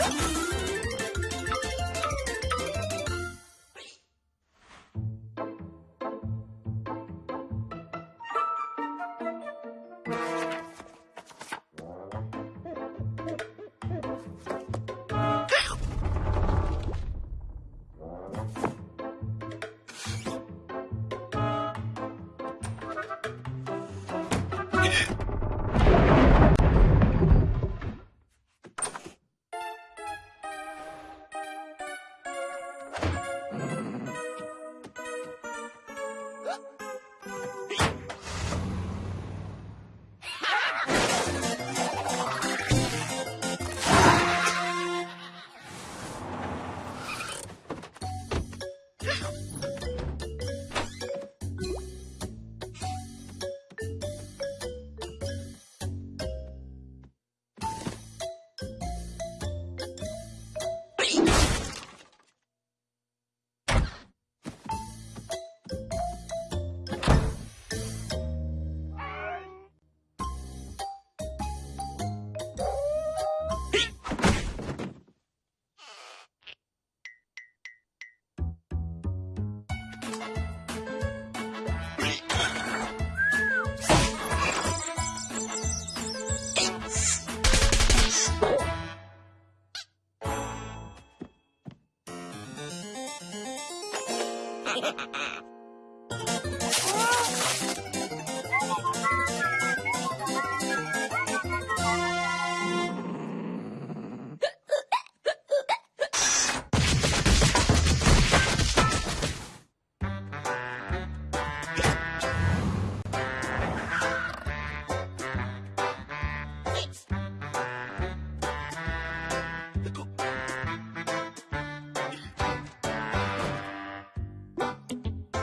Yeah.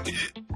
Hey!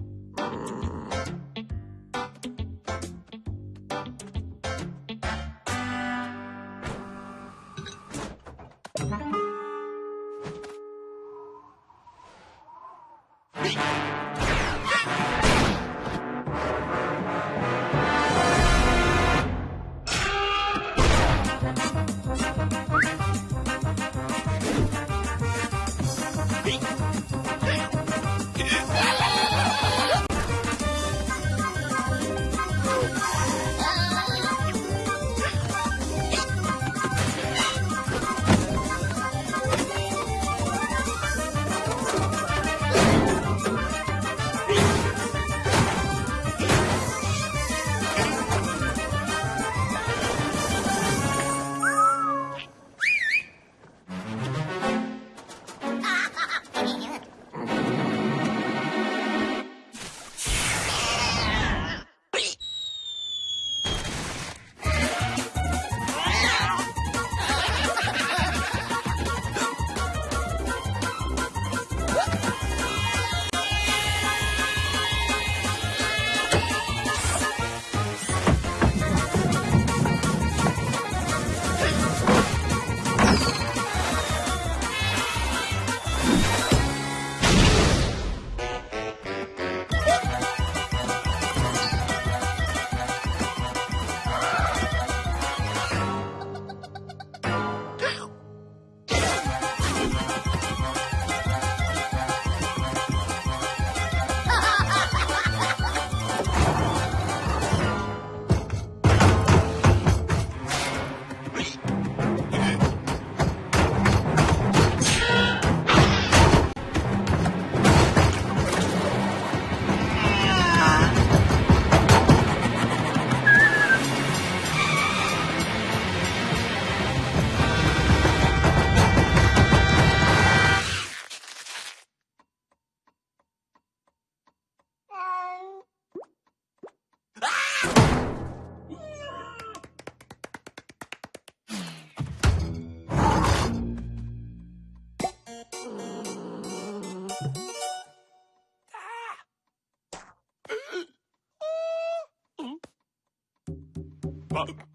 ああ